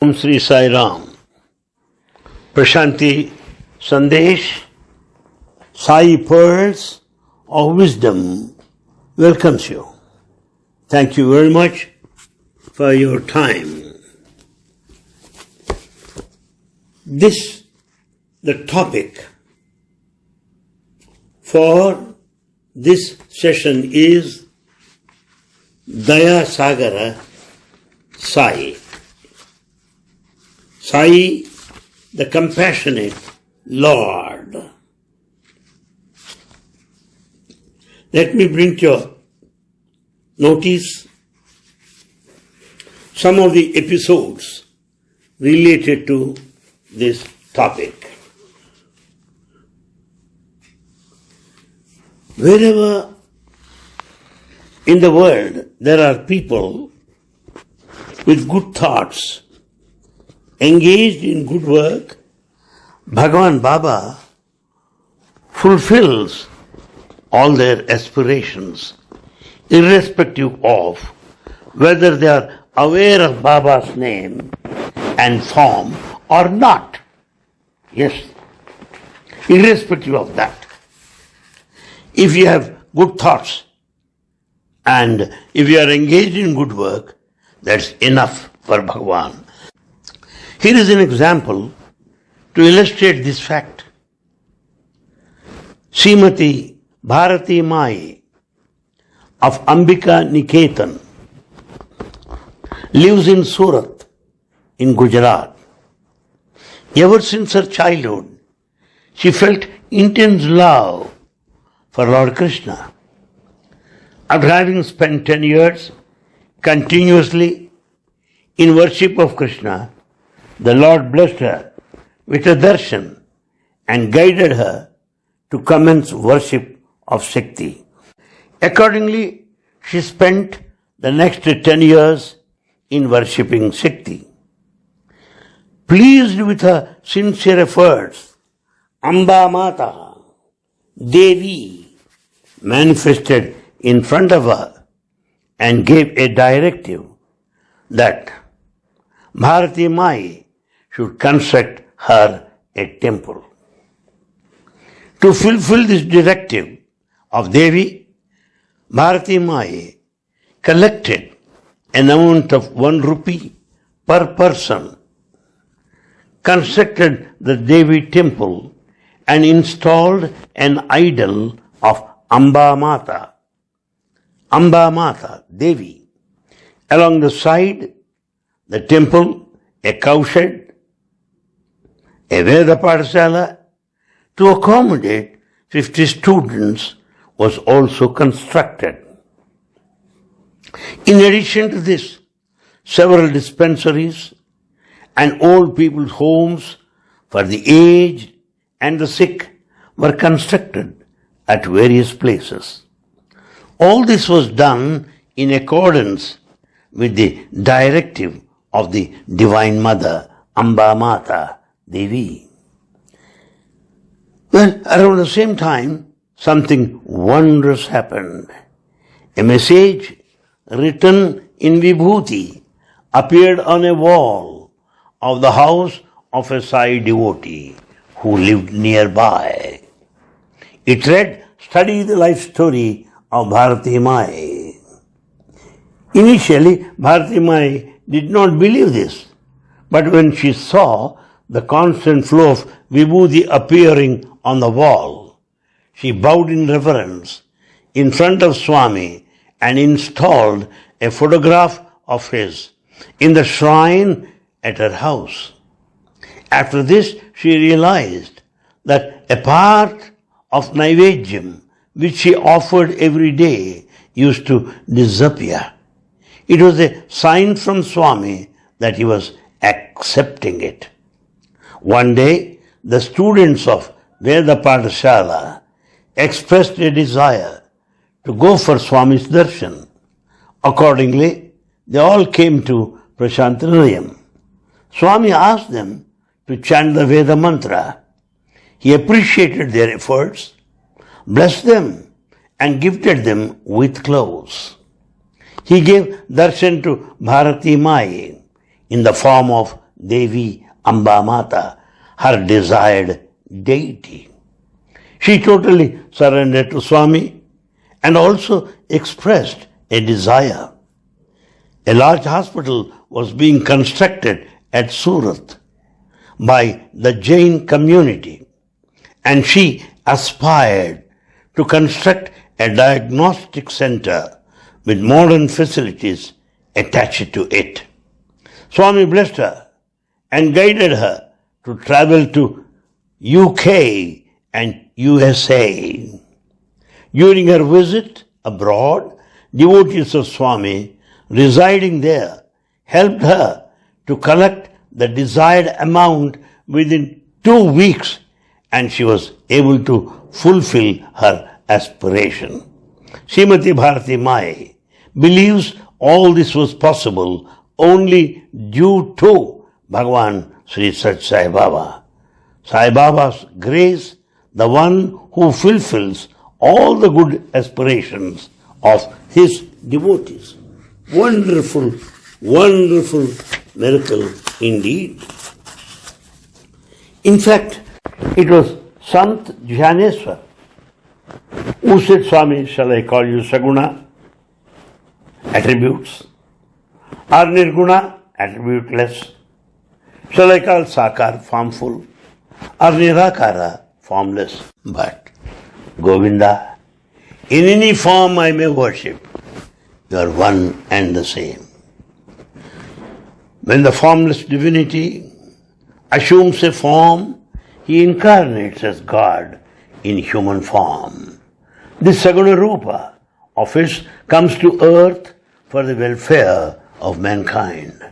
Om Sri Sai Ram. Prashanti Sandesh, Sai Pearls of Wisdom welcomes you. Thank you very much for your time. This, the topic for this session is Daya Sagara Sai. Sai, the compassionate Lord. Let me bring to your notice some of the episodes related to this topic. Wherever in the world there are people with good thoughts, engaged in good work, Bhagavan Baba fulfills all their aspirations, irrespective of whether they are aware of Baba's name and form or not. Yes, irrespective of that. If you have good thoughts and if you are engaged in good work, that's enough for Bhagavan. Here is an example to illustrate this fact. Srimati Bharati Mai of Ambika Niketan lives in Surat in Gujarat. Ever since her childhood, she felt intense love for Lord Krishna. After having spent 10 years continuously in worship of Krishna, the Lord blessed her with a darshan and guided her to commence worship of Shakti. Accordingly, she spent the next 10 years in worshipping Shakti. Pleased with her sincere efforts, Amba Mata, Devi, manifested in front of her and gave a directive that Bharati Mai should construct her a temple. To fulfill this directive of Devi, Bharati Mai collected an amount of one rupee per person, constructed the Devi temple and installed an idol of Amba Mata, Amba Mata, Devi. Along the side, the temple, a cowshed, a Veda Pathasala to accommodate 50 students was also constructed. In addition to this, several dispensaries and old people's homes for the aged and the sick were constructed at various places. All this was done in accordance with the directive of the Divine Mother, Amba Mata Devi. Well, around the same time, something wondrous happened. A message written in Vibhuti appeared on a wall of the house of a Sai devotee who lived nearby. It read, Study the life story of Bharati Mai. Initially, Bharati Mai did not believe this, but when she saw the constant flow of Vibhuti appearing on the wall, she bowed in reverence in front of Swami and installed a photograph of his in the shrine at her house. After this, she realized that a part of Naivedyam, which she offered every day, used to disappear. It was a sign from Swami that he was accepting it. One day, the students of Veda Pathasala expressed a desire to go for Swami's darshan. Accordingly, they all came to Prashanti Nilayam. Swami asked them to chant the Veda mantra. He appreciated their efforts, blessed them, and gifted them with clothes. He gave darshan to Bharati Mai in the form of Devi Ambamata, her desired deity. She totally surrendered to Swami and also expressed a desire. A large hospital was being constructed at Surat by the Jain community and she aspired to construct a diagnostic center with modern facilities attached to it. Swami blessed her and guided her to travel to UK and USA. During her visit abroad, devotees of Swami residing there helped her to collect the desired amount within two weeks and she was able to fulfill her aspiration. Srimati Bharati Mai believes all this was possible only due to Bhagavan Sri Satya Sai Baba. Sai Baba's grace, the one who fulfills all the good aspirations of his devotees. Wonderful, wonderful miracle indeed. In fact, it was Sant Jnaneswar who said, Swami, shall I call you Saguna? Attributes. Or Nirguna? Attributeless. Shall I call Sakar formful? Or Nirakara formless? But Govinda, in any form I may worship, you are one and the same. When the formless divinity assumes a form, he incarnates as God in human form. This Saguna Rupa of his comes to earth for the welfare of mankind.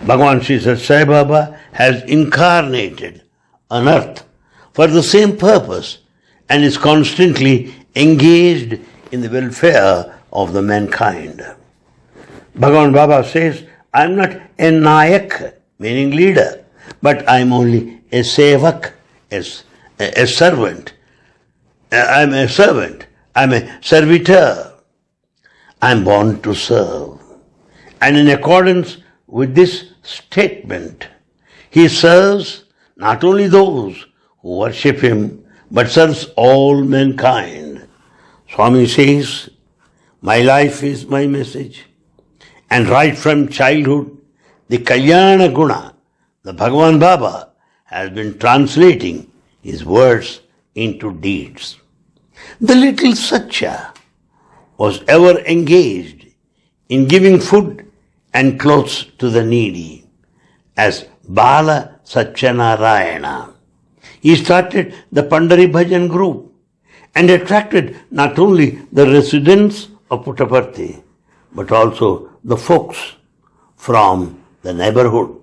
Bhagavan Sri Sai Baba has incarnated on earth for the same purpose and is constantly engaged in the welfare of the mankind. Bhagavan Baba says, I am not a Nayak, meaning leader, but I am only a Sevak, a, a servant. I am a servant. I am a servitor. I am born to serve. And in accordance with this statement, he serves not only those who worship him, but serves all mankind. Swami says, My life is my message. And right from childhood, the Kalyana Guna, the Bhagavan Baba, has been translating his words into deeds. The little Satya was ever engaged in giving food and clothes to the needy as Bala Satyanarayana. He started the Pandari Bhajan group and attracted not only the residents of Puttaparthi but also the folks from the neighborhood.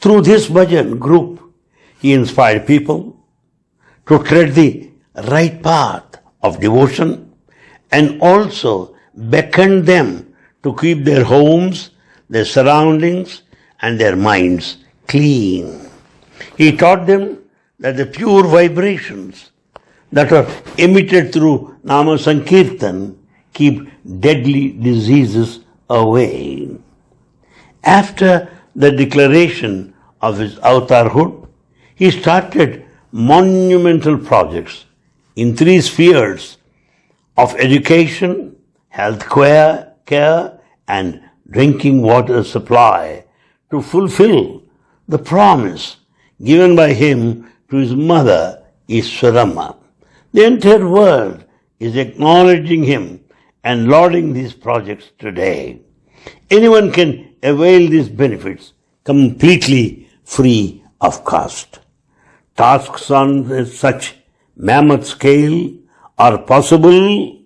Through this bhajan group, he inspired people to tread the right path of devotion and also beckoned them to keep their homes, their surroundings, and their minds clean. He taught them that the pure vibrations that are emitted through Nama Sankirtan keep deadly diseases away. After the declaration of his avatarhood, he started monumental projects in three spheres of education, health care, care and drinking water supply to fulfill the promise given by him to his mother, Easwaramma. The entire world is acknowledging him and lauding these projects today. Anyone can avail these benefits completely free of cost. Tasks on such mammoth scale are possible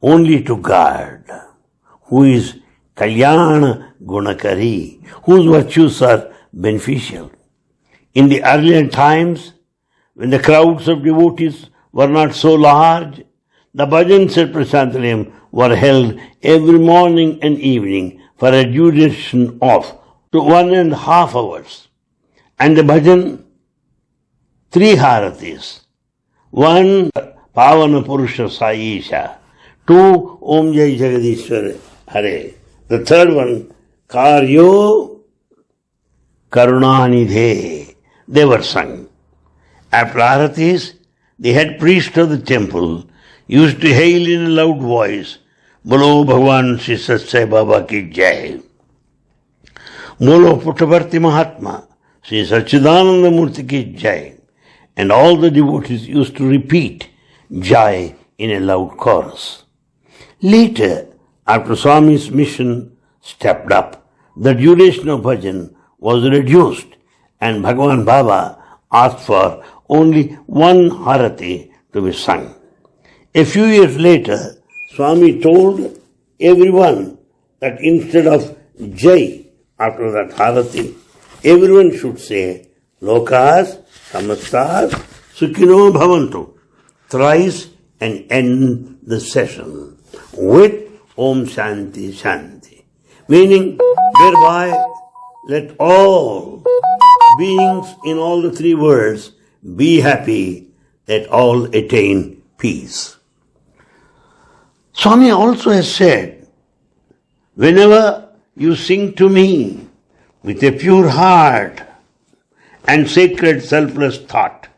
only to God, who is Kalyana Gunakari, whose virtues are beneficial. In the earlier times, when the crowds of devotees were not so large, the bhajans at Prashanti Nilayam were held every morning and evening for a duration of to one and a half hours. And the bhajan, three haratis. One, Pavana Purusha Saisha. Two, Om Jai Jagadishwar Hare. The third one, Karyo Karunanidhe. They were sung. After aratis, the head priest of the temple used to hail in a loud voice, Bolo Bhagwan Sri Satya Sai Baba ki Jai. Bolo Puttaparthi Mahatma, Sri Sachidananda Murti ki Jai. And all the devotees used to repeat Jai in a loud chorus. Later, after Swami's mission stepped up, the duration of bhajan was reduced and Bhagavan Baba asked for only one harati to be sung. A few years later, Swami told everyone that instead of Jai after that harati, everyone should say Lokas, Samastas, Sukhino Bhavantu thrice and end the session with Om Shanti Shanti. Meaning, thereby let all beings in all the three worlds be happy, that all attain peace. Swami also has said, whenever you sing to me with a pure heart and sacred selfless thought,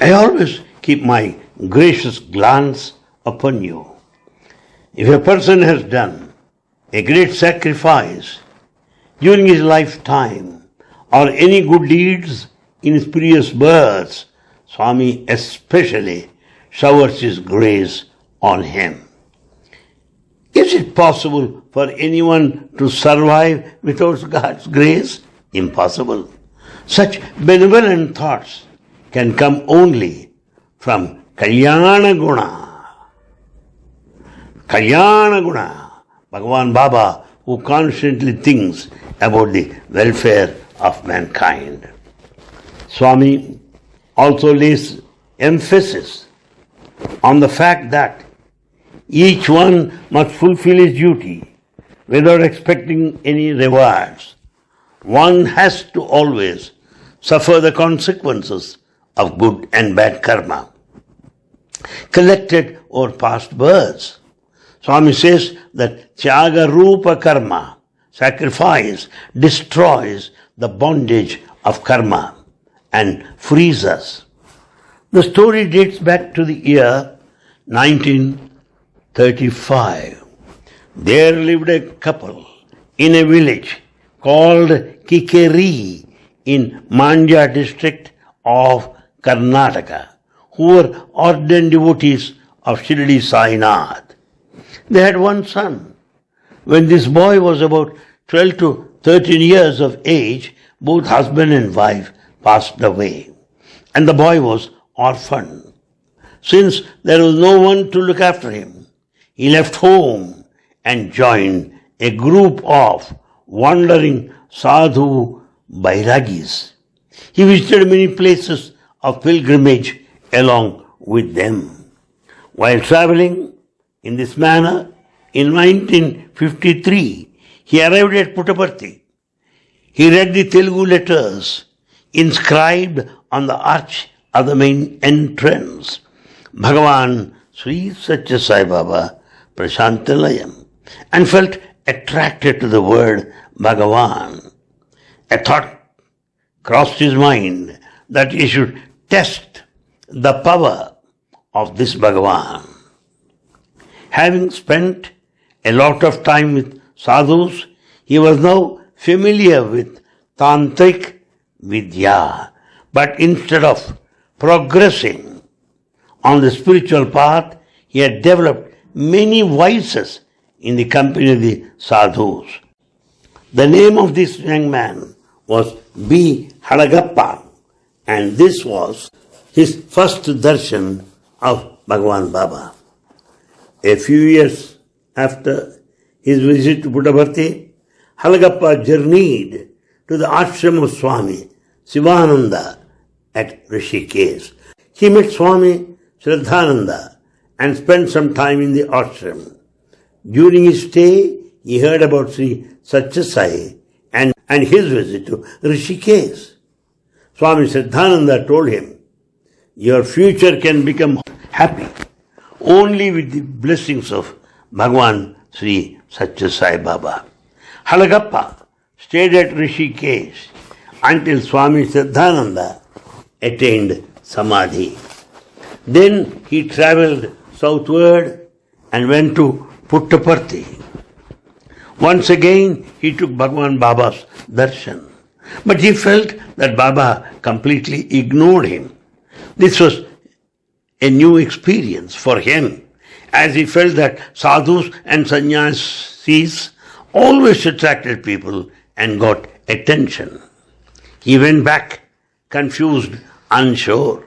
I always keep my gracious glance upon you. If a person has done a great sacrifice during his lifetime or any good deeds in his previous births, Swami especially showers his grace on him. Is it possible for anyone to survive without God's grace? Impossible. Such benevolent thoughts can come only from Kalyana Guna. Kalyana Guna. Bhagavan Baba who constantly thinks about the welfare of mankind. Swami also lays emphasis on the fact that each one must fulfill his duty without expecting any rewards. One has to always suffer the consequences of good and bad karma collected over past births. Swami says that Tyaga Rupa Karma, sacrifice, destroys the bondage of karma and frees us. The story dates back to the year 1935. There lived a couple in a village called Kikeri in Mandya district of Karnataka, who were ardent devotees of Shirdi Sainath. They had one son. When this boy was about 12 to 13 years of age, both husband and wife passed away, and the boy was orphaned. Since there was no one to look after him, he left home and joined a group of wandering sadhu bairagis. He visited many places of pilgrimage along with them. While traveling in this manner, in 1953, he arrived at Puttaparthi. He read the Telugu letters inscribed on the arch of the main entrance. Bhagavan Sri Satya Sai Baba Prashanti Nilayam and felt attracted to the word Bhagavan. A thought crossed his mind that he should test the power of this Bhagavan. Having spent a lot of time with sadhus, he was now familiar with tantric vidya. But instead of progressing on the spiritual path, he had developed many vices in the company of the sadhus. The name of this young man was B. Halagappa, and this was his first darshan of Bhagavan Baba. A few years after his visit to Puttaparthi, Halagappa journeyed to the ashram of Swami Sivananda at Rishikesh. He met Swami Shraddhananda and spent some time in the ashram. During his stay, he heard about Sri Satyasai and, and his visit to Rishikesh. Swami Shraddhananda told him, Your future can become happy only with the blessings of Bhagwan Sri Satya Sai Baba. Halagappa stayed at Rishikesh until Swami Siddhananda attained Samadhi. Then he travelled southward and went to Puttaparthi. Once again he took Bhagwan Baba's darshan. But he felt that Baba completely ignored him. This was a new experience for him, as he felt that sadhus and sannyasis always attracted people and got attention. He went back, confused, unsure.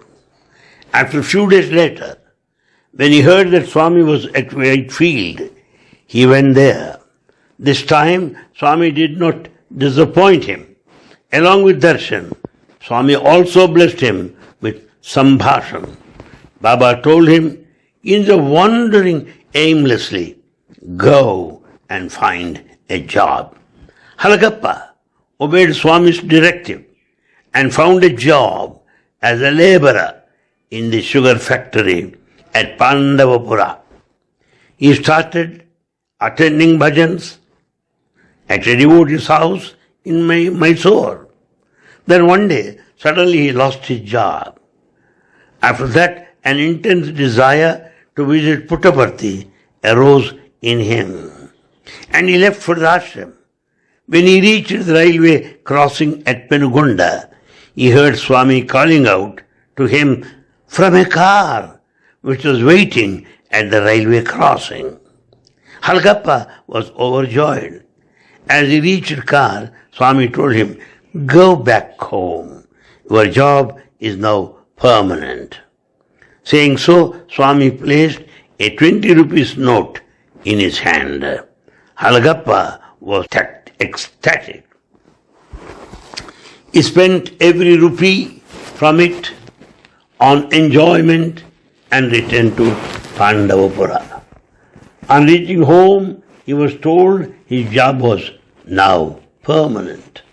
After a few days later, when he heard that Swami was at Whitefield, he went there. This time, Swami did not disappoint him. Along with darshan, Swami also blessed him with sambhashan. Baba told him, in the wandering aimlessly, go and find a job. Halagappa obeyed Swami's directive and found a job as a laborer in the sugar factory at Pandavapura. He started attending bhajans at a devotee's house in Mysore. Then one day, suddenly he lost his job. After that, an intense desire to visit Puttaparthi arose in him. And he left for the ashram. When he reached the railway crossing at Penugonda, he heard Swami calling out to him from a car which was waiting at the railway crossing. Halgappa was overjoyed. As he reached the car, Swami told him, Go back home. Your job is now permanent. Saying so, Swami placed a 20 rupees note in his hand. Halagappa was ecstatic. He spent every rupee from it on enjoyment and returned to Pandavapura. On reaching home, he was told his job was now permanent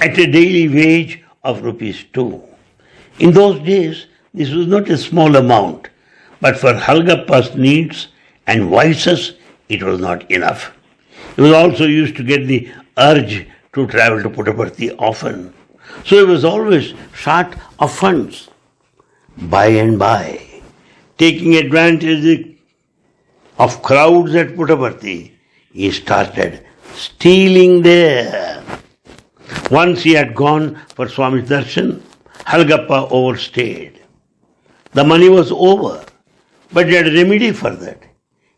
at a daily wage of rupees two. In those days, this was not a small amount, but for Halgappa's needs and vices, it was not enough. He was also used to get the urge to travel to Puttaparthi often. So he was always short of funds. By and by, taking advantage of crowds at Puttaparthi, he started stealing there. Once he had gone for Swami's darshan, Halgappa overstayed. The money was over, but he had a remedy for that.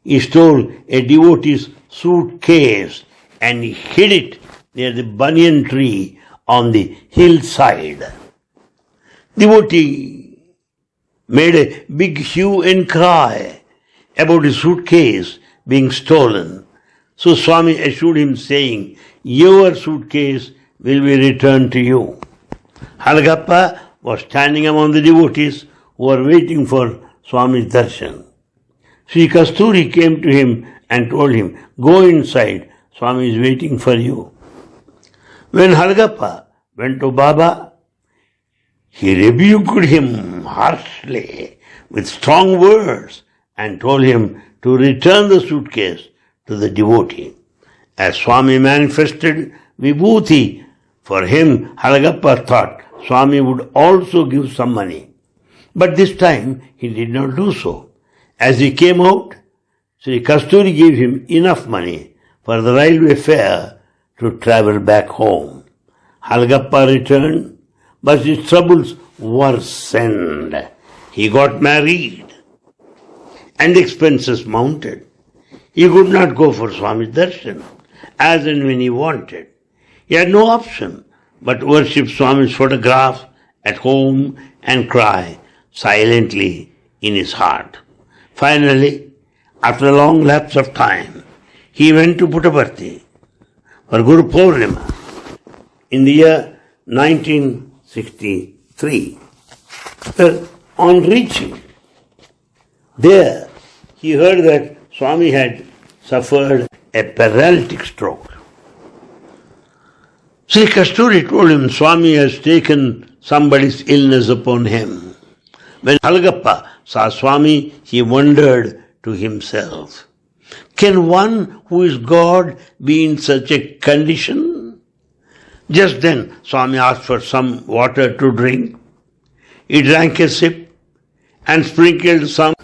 He stole a devotee's suitcase and hid it near the banyan tree on the hillside. Devotee made a big hue and cry about his suitcase being stolen. So Swami assured him saying, your suitcase will be returned to you. Halgappa was standing among the devotees who were waiting for Swami's darshan. Sri Kasturi came to him and told him, Go inside, Swami is waiting for you. When Halgappa went to Baba, he rebuked him harshly with strong words and told him to return the suitcase to the devotee. As Swami manifested vibhuti for him, Halgappa thought Swami would also give some money. But this time he did not do so. As he came out, Sri Kasturi gave him enough money for the railway fare to travel back home. Halgappa returned, but his troubles worsened. He got married and expenses mounted. He could not go for Swami Darshan as and when he wanted. He had no option but worship Swami's photograph at home and cry silently in his heart. Finally, after a long lapse of time, he went to Puttaparthi for Guru Purnima in the year 1963. Well, uh, on reaching there, he heard that Swami had suffered a paralytic stroke. Sri Kasturi told him Swami has taken somebody's illness upon him. When Halgappa saw Swami, he wondered to himself. Can one who is God be in such a condition? Just then, Swami asked for some water to drink. He drank a sip and sprinkled some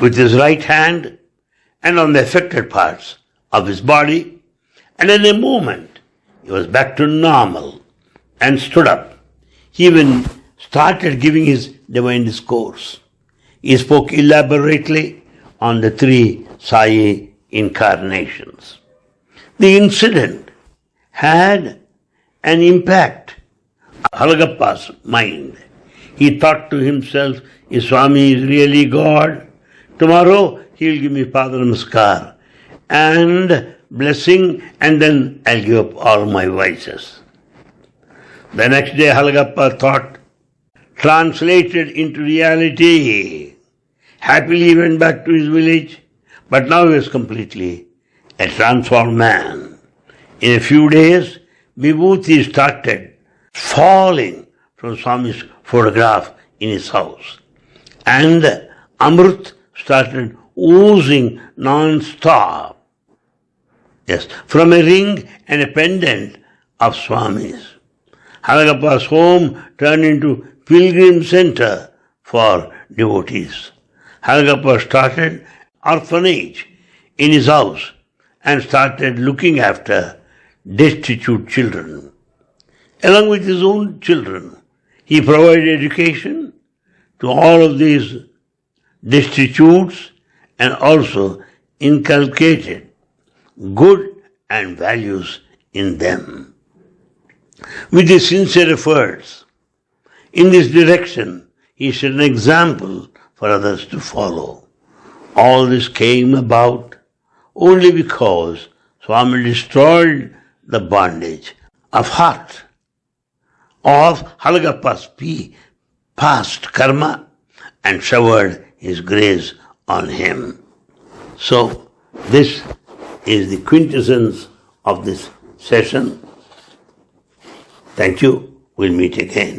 with his right hand and on the affected parts of his body, and in a moment he was back to normal and stood up. He even started giving his divine discourse. He spoke elaborately on the three Sai incarnations. The incident had an impact on Halagappa's mind. He thought to himself, Swami is really God, tomorrow he will give me Pada Namaskar and blessing and then I'll give up all my vices. The next day Halagappa thought, translated into reality, happily he went back to his village, but now he was completely a transformed man. In a few days, Vibhuti started falling from Swami's photograph in his house. And Amrit started oozing non-stop. Yes, from a ring and a pendant of Swami's. Halagappa's home turned into pilgrim center for devotees. Halagappa started orphanage in his house and started looking after destitute children. Along with his own children, he provided education to all of these destitutes and also inculcated good and values in them. With his sincere efforts in this direction, he set an example for others to follow. All this came about only because Swami destroyed the bondage of heart of Halagappa's past karma and showered his grace on him. So, this is the quintessence of this session. Thank you. We'll meet again.